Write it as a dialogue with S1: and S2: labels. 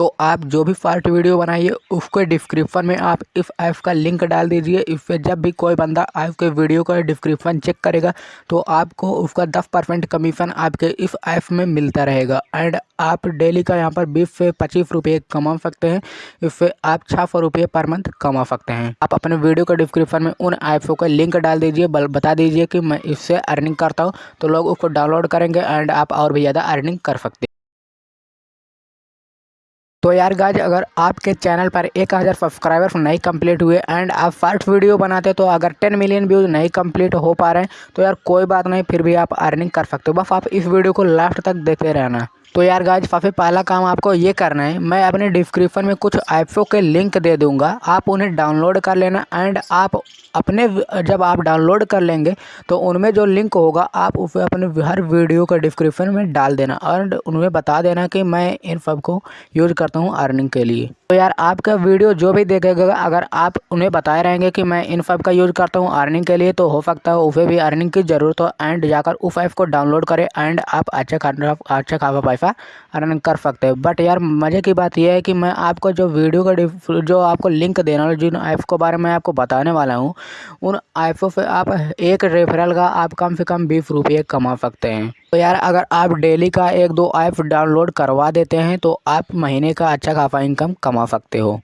S1: तो आप जो भी फाल्ट वीडियो बनाइए उसके डिस्क्रिप्शन में आप इस ऐप का लिंक डाल दीजिए। इससे जब भी कोई बंदा आपके वीडियो का डिस्क्रिप्शन चेक करेगा तो आपको उसका दस परसेंट कमीशन आपके इस ऐप में मिलता रहेगा। एंड आप डेली का यहाँ पर बीस से पच्चीस रुपये कमा सकते हैं। इससे आप छः सौ रुपये पर मंथ कमा सकते हैं। आप अपने वीडियो के डिस्क्रिप्शन में उन ऐप्सों का लिंक डाल दीजिए बता दीजिए कि मैं इससे अर्निंग करता हूँ तो लोग उसको डाउनलोड करेंगे एंड आप और भी ज़्यादा अर्निंग कर सकते हैं। तो यार गाज अगर आपके चैनल पर एक हज़ार सब्सक्राइबर्स नहीं कंप्लीट हुए एंड आप फ़र्स्ट वीडियो बनाते तो अगर टेन मिलियन व्यूज़ नहीं कंप्लीट हो पा रहे हैं तो यार कोई बात नहीं, फिर भी आप अर्निंग कर सकते हो। बस आप इस वीडियो को लास्ट तक देखते रहना। तो यार गाइज़ सबसे पहला काम आपको ये करना है, मैं अपने डिस्क्रिप्शन में कुछ ऐप्सों के लिंक दे दूँगा, आप उन्हें डाउनलोड कर लेना एंड आप अपने जब आप डाउनलोड कर लेंगे तो उनमें जो लिंक होगा, आप उसे अपने हर वीडियो का डिस्क्रिप्शन में डाल देना एंड उनमें बता देना कि मैं इन सबको यूज़ करता हूँ अर्निंग के लिए। तो यार, आपका वीडियो जो भी देखेगा, अगर आप उन्हें बताए रहेंगे कि मैं इन सब का यूज़ करता हूँ अर्निंग के लिए तो हो सकता है उसे भी अर्निंग की ज़रूरत हो एंड जाकर उस ऐप को डाउनलोड करें एंड आप अच्छे खासा अच्छे खासा पैसा अर्निंग कर सकते हैं। बट यार, मज़े की बात यह है कि मैं आपको जो वीडियो का जो आपको लिंक देना वाला जिन ऐप्स के बारे में आपको बताने वाला हूँ, उन ऐपों से आप एक रेफरल का आप कम से कम बीस रुपये कमा सकते हैं। तो यार, अगर आप डेली का एक दो ऐप डाउनलोड करवा देते हैं तो आप महीने का अच्छा खाफा इनकम कमा सकते हो।